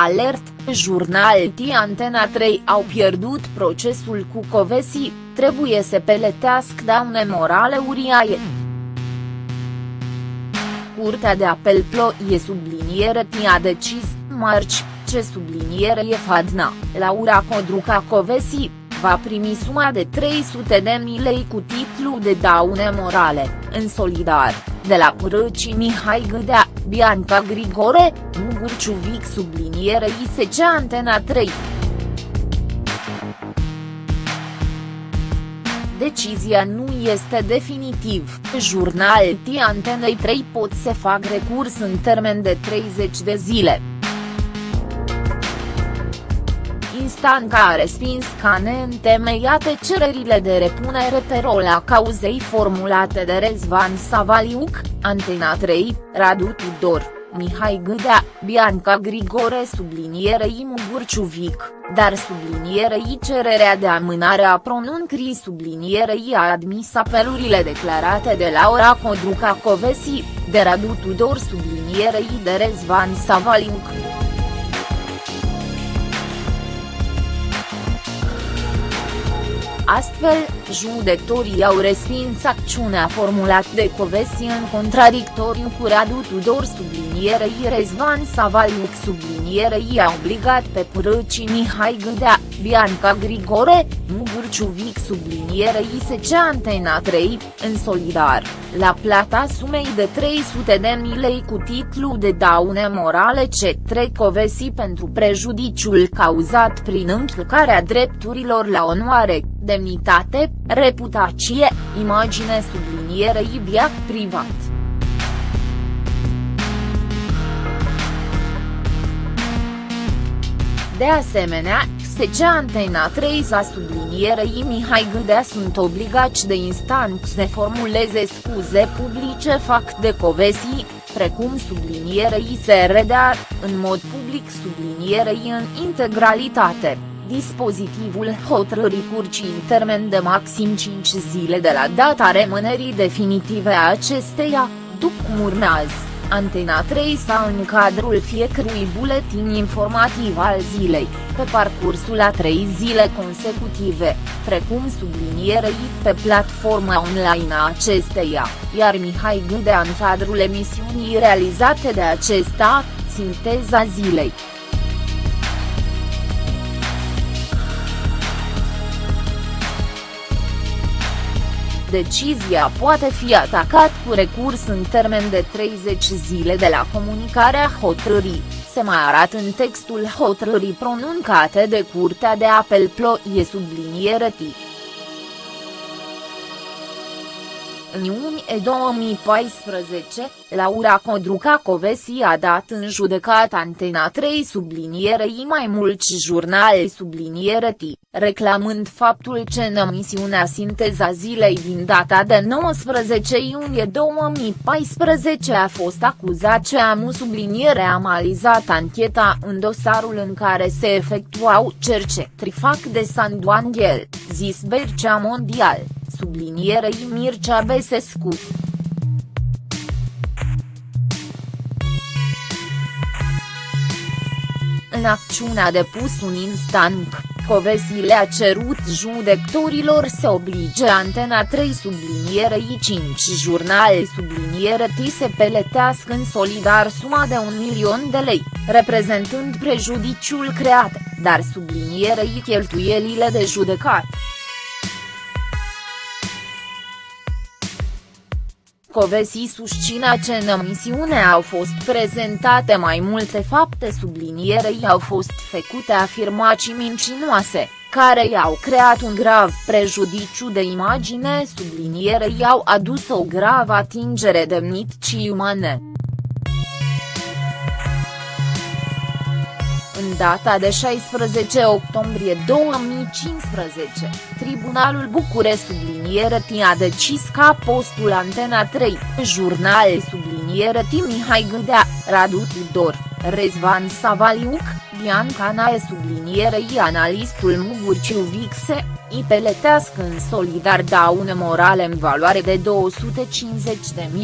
Alert, jurnal T Antena 3 au pierdut procesul cu Covesi, trebuie să peletească daune morale uriaie. Curtea de apel Ploie subliniere T a decis, marci, ce subliniere e Fadna, Laura Codruca Covesi, va primi suma de 300 de mii lei cu titlu de daune morale, în solidar, de la Părăcii Mihai Gâdea, Bianca Grigore, Mugur Ciuvic subliniere ISC Antena 3. Decizia nu este definitiv, jurnal T Antenei 3 pot să fac recurs în termen de 30 de zile. Instanța a respins ca neîntemeiate cererile de repunere pe rol a cauzei formulate de Rezvan Savaliuc, Antena 3, Radu Tudor, Mihai Gâdea, Bianca Grigore sublinierei Mugurciuvic, dar sublinierei cererea de amânare a pronuncrii sublinierei a admis apelurile declarate de Laura Codruca Covesi, de Radu Tudor sublinierei de Rezvan Savaliuc. Astfel, judecătorii au respins acțiunea formulată de Covesi în contradictoriu cu Radu Tudor sublinierei Rezvan Savaliuc sublinierei a obligat pe Purăcii Mihai Gâdea, Bianca Grigore, Mugur Ciuvic sublinierei SC Antena 3, în solidar, la plata sumei de 300 de mii lei cu titlu de daune morale ce trec Covesi pentru prejudiciul cauzat prin încălcarea drepturilor la onoare, demnitate, reputație, imagine sublinierei viac privat. De asemenea, SC Antena 3 sa sublinierei Mihai Gâdea sunt obligați de instanță să formuleze scuze publice fac de Covesi, precum sublinierei SRDA, în mod public sublinierei în integralitate. Dispozitivul hotărârii curcii în termen de maxim 5 zile de la data rămânerii definitive a acesteia, după cum urmează, Antena 3 sau în cadrul fiecărui buletin informativ al zilei, pe parcursul a trei zile consecutive, precum sublinierei pe platforma online a acesteia, iar Mihai Gâdea în cadrul emisiunii realizate de acesta, Sinteza zilei. Decizia poate fi atacat cu recurs în termen de 30 zile de la comunicarea hotărârii, se mai arată în textul hotărârii pronuncate de Curtea de Apel Ploie subliniere T. În iunie 2014, Laura Codruca Covesi a dat în judecat Antena 3 sublinierei mai mulți jurnale subliniere T, reclamând faptul că în emisiunea Sinteza zilei din data de 19 iunie 2014 a fost acuzat că amu subliniere a malizat ancheta în dosarul în care se efectuau cercetări fac de Sanduanghel, zis Bercea Mondial, sublinierei Mircea Besescu. În acțiunea depus un instant, Covesi le-a cerut judecătorilor să oblige Antena 3 sublinierei 5 jurnale subliniere T să peletească în solidar suma de un milion de lei, reprezentând prejudiciul creat, dar sublinierei cheltuielile de judecat. Covesi susține că în emisiune au fost prezentate mai multe fapte sublinierei au fost făcute afirmații mincinoase, care i-au creat un grav prejudiciu de imagine sublinierei au adus o gravă atingere demniticii umane. Data de 16 octombrie 2015, Tribunalul Bucure subliniere T a decis ca postul Antena 3, jurnal subliniere T. Mihai Gâdea, Radu Tudor, Rezvan Savaliuc, Bianca Nae sublinierei analistul Mugurciu Vixe, îi peletească în solidar daune morale în valoare de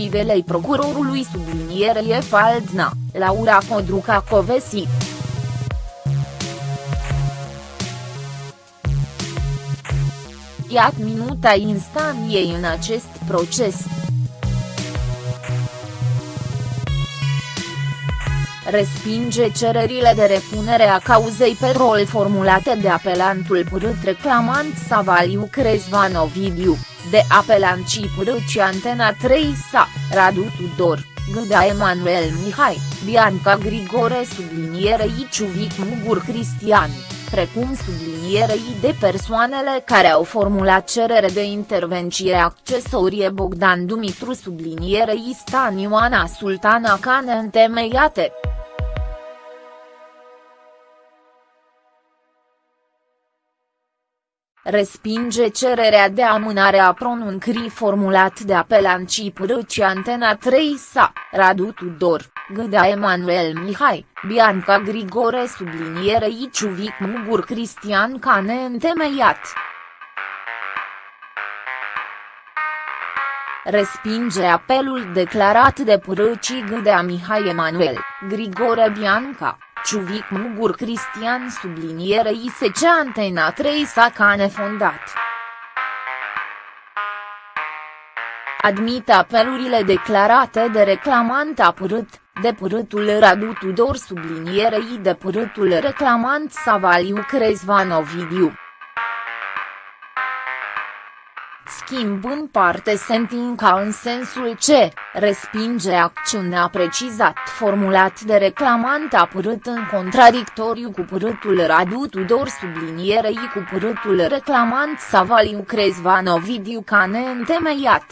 250.000 de lei. Procurorului sublinierei Faldna, Laura Codruca Covesi. Iat minuta instaniei în acest proces. respinge cererile de repunere a cauzei pe rol formulate de apelantul părât reclamant Savaliu Crezvan Ovidiu, de apelancii părâci Antena 3 sa, Radu Tudor, Gâda Emanuel Mihai, Bianca Grigore sublinierei Ciuvic Mugur Cristian, precum sublinierei de persoanele care au formulat cerere de intervenție accesorie Bogdan Dumitru sublinierei Stan Ioana Sultana Cane întemeiate. Respinge cererea de amânare a pronuncrii formulat de apelancii Pârâci Antena 3 sa, Radu Tudor, Gâda Emanuel Mihai, Bianca Grigore subliniere Iciuvic Mugur Cristian ca neîntemeiat. respinge apelul declarat de Pârâcii Gâdea Mihai Emanuel, Grigore Bianca, Ciuvic Mugur Cristian sublinierei SC Antena 3 s-a ca nefondat. Admit apelurile declarate de reclamant apărât, de părâtul Radu Tudor sublinierei de părâtul reclamant Savaliu Crezvan Ovidiu. Schimb în parte sentinca în sensul ce, respinge acțiunea precizat formulat de reclamant apărât în contradictoriu cu părâtul Radu Tudor sublinierei cu părâtul reclamant Savaliu Crezvan Ovidiu ca neîntemeiat.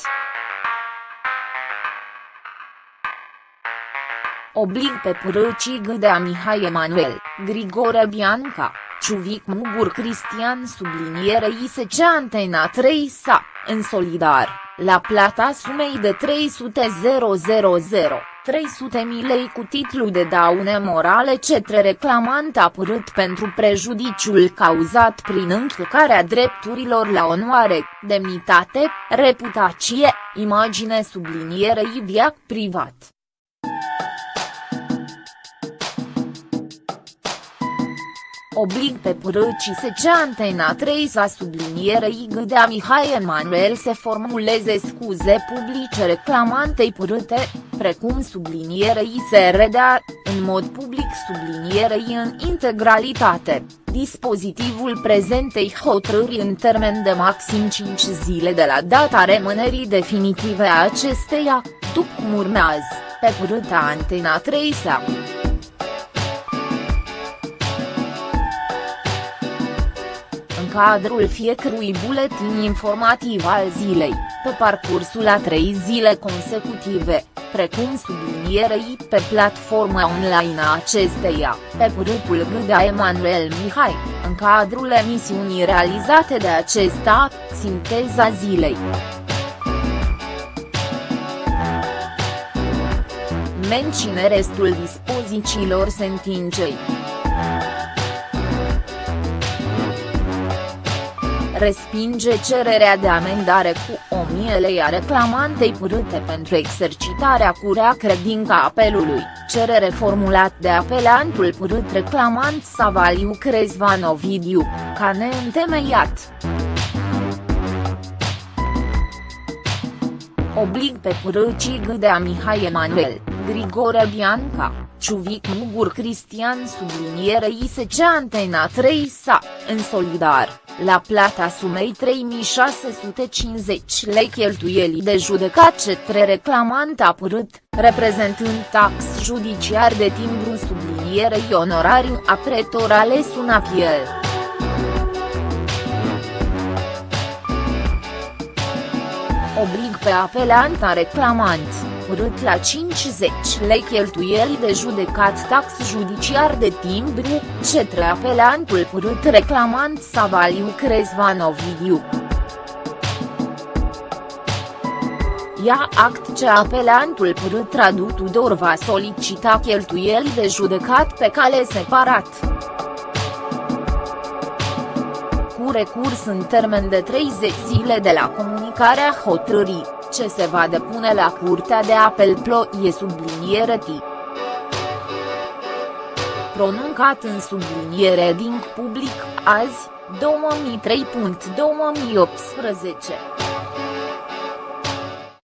Oblig pe părâcii Gâdea Mihai Emanuel, Grigore Bianca, Ciuvic Mugur Cristian sublinierei SC Antena 3 sa, în solidar, la plata sumei de 300 000. 300 milei cu titlu de daune morale cetre reclamant apărât pentru prejudiciul cauzat prin încălcarea drepturilor la onoare, demnitate, reputație, imagine sublinierei viac privat. Oblig pe părăcii SC Antena 3 sa sublinierei Gâdea Mihai Emanuel să formuleze scuze publice reclamantei părâte, precum sublinierei se redea, în mod public sublinierei în integralitate, dispozitivul prezentei hotărâri în termen de maxim 5 zile de la data rămânerii definitive a acesteia, după cum urmează, pe părâta Antena 3 sa. Cadrul fiecărui buletin informativ al zilei, pe parcursul a trei zile consecutive, precum sublinierei pe platforma online a acesteia, pe părâtul Gâdea Emanuel Mihai, în cadrul emisiunii realizate de acesta, Sinteza zilei. Mencine restul dispozițiilor sentinței. Respinge cererea de amendare cu 1000 lei a reclamantei părâte pentru exercitarea cu rea credința apelului, cerere formulat de apelantul părât reclamant Savaliu Crezvan Ovidiu, ca neîntemeiat. Oblig pe părâcii Gâdea Mihai Emanuel, Grigore Bianca, Ciuvic Mugur Cristian sublinierei SC Antena 3 sa, în solidar la plata sumei 3650 lei cheltuielii de judecat cetre reclamant apărât, reprezentând tax judiciar de timbru sublinierei onorariu a pretor ales un apel. Oblig pe apelanta reclamant urât la 50 lei cheltuieli de judecat tax judiciar de timbru, cetre apelantul părât reclamant Savaliu Crezvan Ovidiu. Ia act ce apelantul părât Radu Tudor va solicita cheltuieli de judecat pe cale separat. Cu recurs în termen de 30 zile de la comunicarea hotărârii ce se va depune la Curtea de Apel Ploie subliniere T. Pronuncat în subliniere din public, azi, 2003.2018.